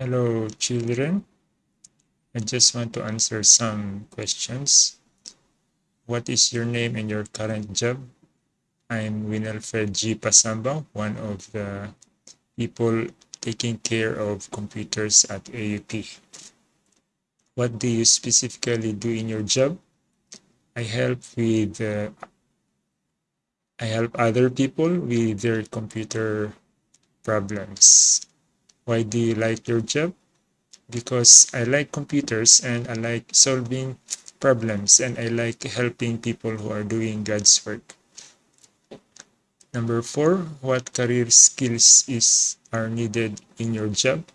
Hello, children. I just want to answer some questions. What is your name and your current job? I'm Winalfred G. Pasamba, one of the people taking care of computers at AUP. What do you specifically do in your job? I help with uh, I help other people with their computer problems. Why do you like your job? Because I like computers and I like solving problems and I like helping people who are doing God's work. Number four, what career skills is are needed in your job?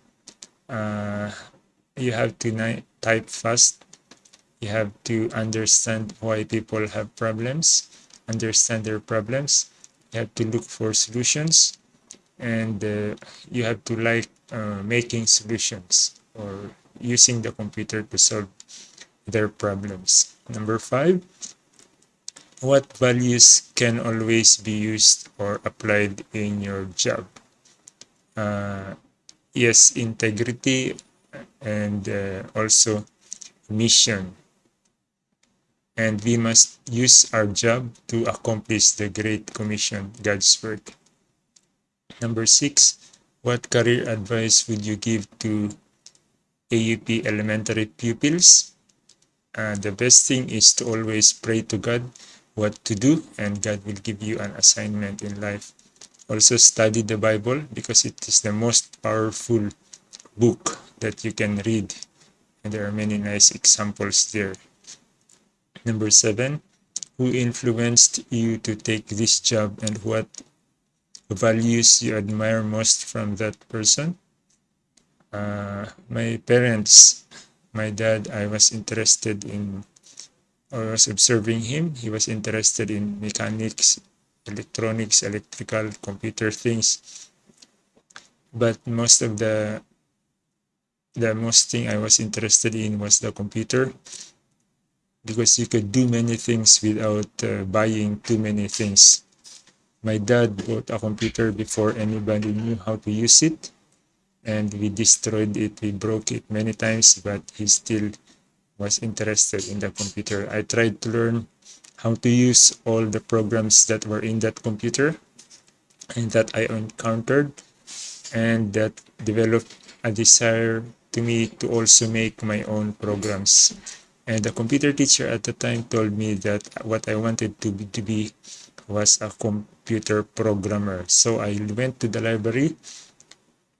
Uh, you have to type fast. You have to understand why people have problems understand their problems you have to look for solutions and uh, you have to like uh, making solutions or using the computer to solve their problems. Number five what values can always be used or applied in your job? Uh, yes integrity and uh, also mission. And we must use our job to accomplish the Great Commission, God's work. Number six, what career advice would you give to AUP elementary pupils? Uh, the best thing is to always pray to God what to do and God will give you an assignment in life. Also study the Bible because it is the most powerful book that you can read and there are many nice examples there. Number seven, who influenced you to take this job and what values you admire most from that person? Uh, my parents, my dad, I was interested in, I was observing him. He was interested in mechanics, electronics, electrical, computer things. But most of the, the most thing I was interested in was the computer because you could do many things without uh, buying too many things. My dad bought a computer before anybody knew how to use it and we destroyed it, we broke it many times, but he still was interested in the computer. I tried to learn how to use all the programs that were in that computer and that I encountered and that developed a desire to me to also make my own programs and the computer teacher at the time told me that what I wanted to be, to be was a computer programmer. So I went to the library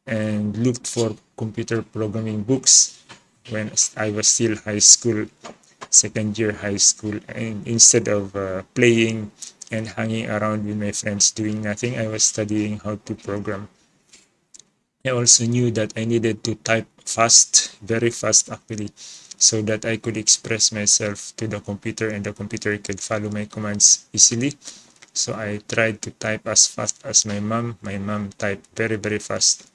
and looked for computer programming books when I was still high school, second year high school. And instead of uh, playing and hanging around with my friends doing nothing, I was studying how to program. I also knew that I needed to type fast, very fast actually so that I could express myself to the computer and the computer could follow my commands easily. So I tried to type as fast as my mom. My mom typed very, very fast,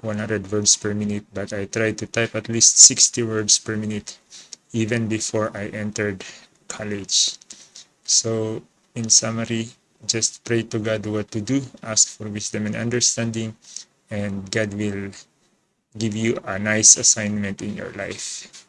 100 words per minute, but I tried to type at least 60 words per minute even before I entered college. So in summary, just pray to God what to do, ask for wisdom and understanding, and God will give you a nice assignment in your life.